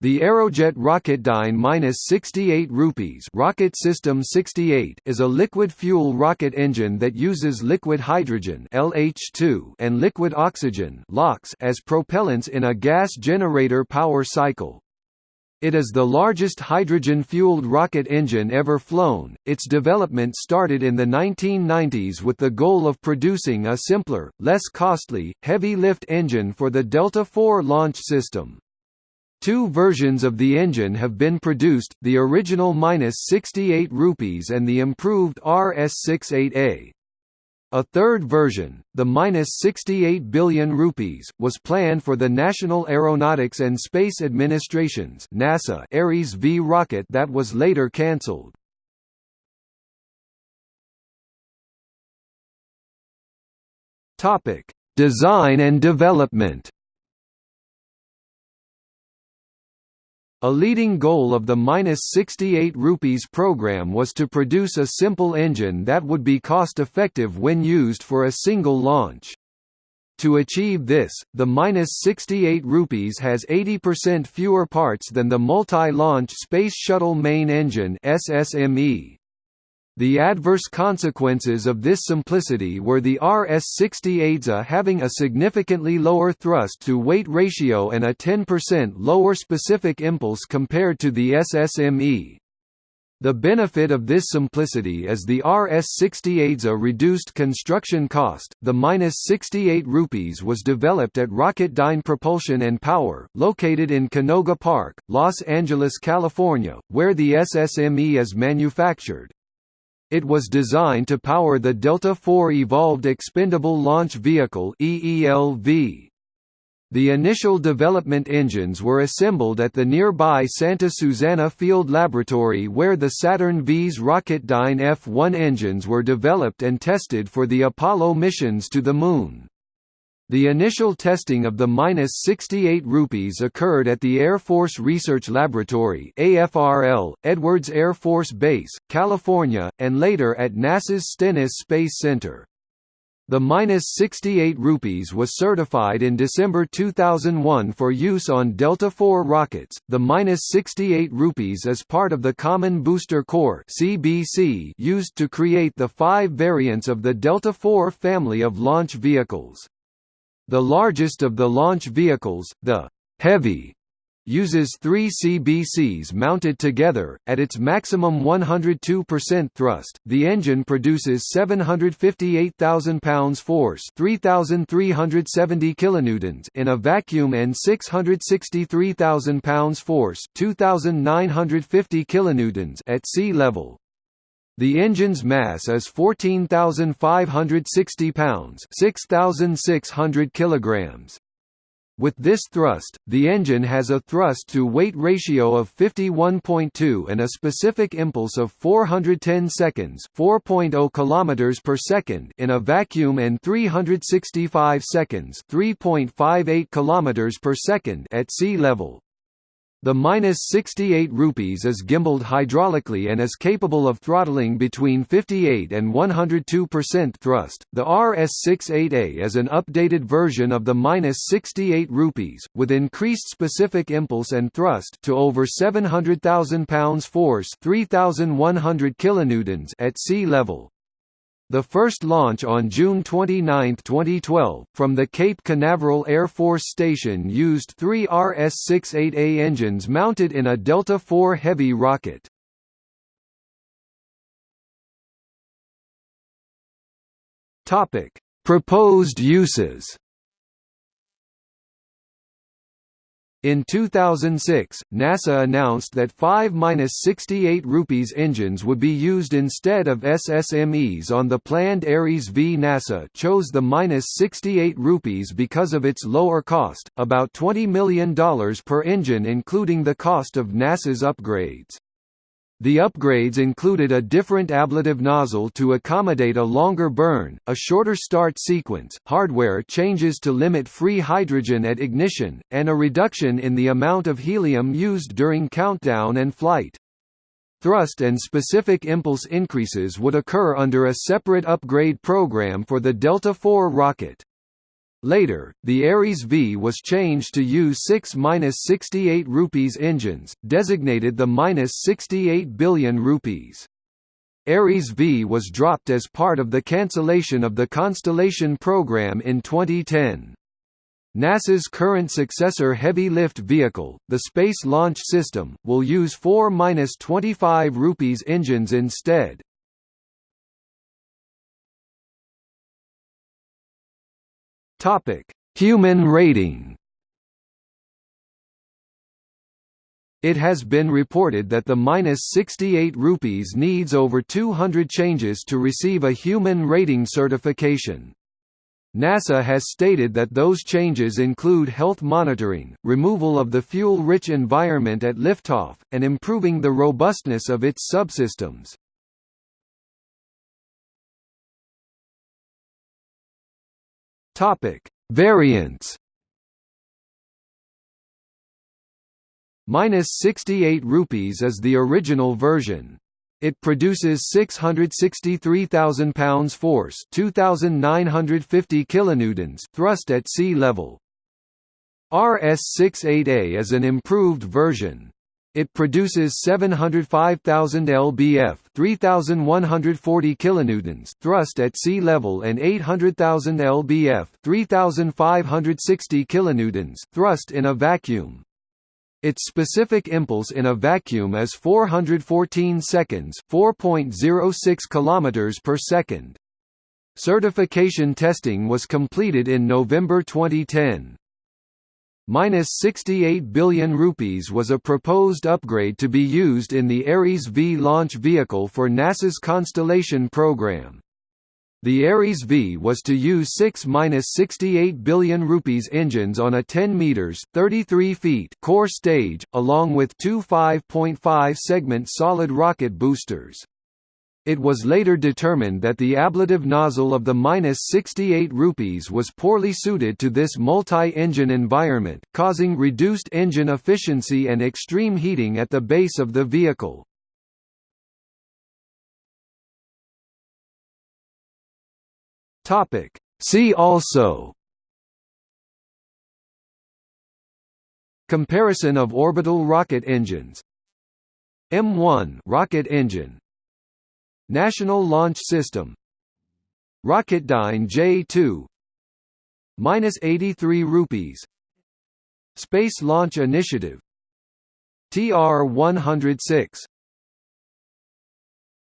The Aerojet Rocketdyne 68 rupees Rocket System 68 is a liquid fuel rocket engine that uses liquid hydrogen LH2 and liquid oxygen LOX as propellants in a gas generator power cycle. It is the largest hydrogen-fueled rocket engine ever flown. Its development started in the 1990s with the goal of producing a simpler, less costly, heavy-lift engine for the Delta IV launch system. Two versions of the engine have been produced, the original -68 rupees and the improved RS68A. A third version, the -68 billion rupees, was planned for the National Aeronautics and Space Administration's NASA Ares V rocket that was later cancelled. Topic: Design and development. A leading goal of the -68 rupees program was to produce a simple engine that would be cost-effective when used for a single launch. To achieve this, the -68 rupees has 80% fewer parts than the Multi-Launch Space Shuttle Main Engine (SSME). The adverse consequences of this simplicity were the RS-68A having a significantly lower thrust-to-weight ratio and a 10% lower specific impulse compared to the SSME. The benefit of this simplicity is the RS-68A reduced construction cost. The -68 rupees was developed at Rocketdyne Propulsion and Power, located in Canoga Park, Los Angeles, California, where the SSME is manufactured. It was designed to power the Delta IV Evolved Expendable Launch Vehicle. The initial development engines were assembled at the nearby Santa Susana Field Laboratory where the Saturn V's Rocketdyne F-1 engines were developed and tested for the Apollo missions to the Moon. The initial testing of the -68 rupees occurred at the Air Force Research Laboratory AFRL, Edwards Air Force Base, California, and later at NASA's Stennis Space Center. The -68 rupees was certified in December 2001 for use on Delta IV rockets. The -68 rupees is part of the Common Booster Core (CBC) used to create the five variants of the Delta IV family of launch vehicles. The largest of the launch vehicles, the Heavy, uses three CBCs mounted together. At its maximum 102% thrust, the engine produces 758,000 pounds force, 3,370 kilonewtons in a vacuum, and 663,000 pounds force, 2,950 kilonewtons at sea level. The engine's mass is 14,560 pounds 6,600 kilograms. With this thrust, the engine has a thrust-to-weight ratio of 51.2 and a specific impulse of 410 seconds 4.0 km per second in a vacuum and 365 seconds 3.58 km per second at sea level. The -68 rupees is gimbaled hydraulically and is capable of throttling between 58 and 102% thrust. The RS68A is an updated version of the -68 rupees, with increased specific impulse and thrust to over 700,000 pounds force, 3,100 kilonewtons at sea level. The first launch on June 29, 2012, from the Cape Canaveral Air Force Station used three RS-68A engines mounted in a Delta IV Heavy rocket. Proposed uses In 2006, NASA announced that 5-68 rupees engines would be used instead of SSMEs on the planned Ares V. NASA chose the -68 rupees because of its lower cost, about $20 million per engine including the cost of NASA's upgrades. The upgrades included a different ablative nozzle to accommodate a longer burn, a shorter start sequence, hardware changes to limit free hydrogen at ignition, and a reduction in the amount of helium used during countdown and flight. Thrust and specific impulse increases would occur under a separate upgrade program for the Delta IV rocket. Later, the Ares V was changed to use 6-68 rupees engines, designated the -68 billion rupees. Ares V was dropped as part of the cancellation of the Constellation program in 2010. NASA's current successor heavy lift vehicle, the Space Launch System, will use 4-25 rupees engines instead. Topic: Human rating. It has been reported that the minus 68 rupees needs over 200 changes to receive a human rating certification. NASA has stated that those changes include health monitoring, removal of the fuel-rich environment at liftoff, and improving the robustness of its subsystems. Topic: Variants. Minus 68 rupees is the original version. It produces 663,000 pounds force, 2,950 kilonewtons thrust at sea level. RS-68A is an improved version. It produces 705,000 lbf, 3,140 kilonewtons thrust at sea level and 800,000 lbf, 3,560 kilonewtons thrust in a vacuum. Its specific impulse in a vacuum is 414 seconds, 4.06 kilometers per second. Certification testing was completed in November 2010 minus 68 billion rupees was a proposed upgrade to be used in the Ares V launch vehicle for NASA's Constellation program. The Ares V was to use 6-68 billion rupees engines on a 10 meters (33 feet) core stage, along with two 5.5 segment solid rocket boosters. It was later determined that the ablative nozzle of the -68 rupees was poorly suited to this multi-engine environment, causing reduced engine efficiency and extreme heating at the base of the vehicle. Topic. See also Comparison of orbital rocket engines M1 rocket engine National Launch System. Rocketdyne J2 minus 83 rupees. Space Launch Initiative. TR 106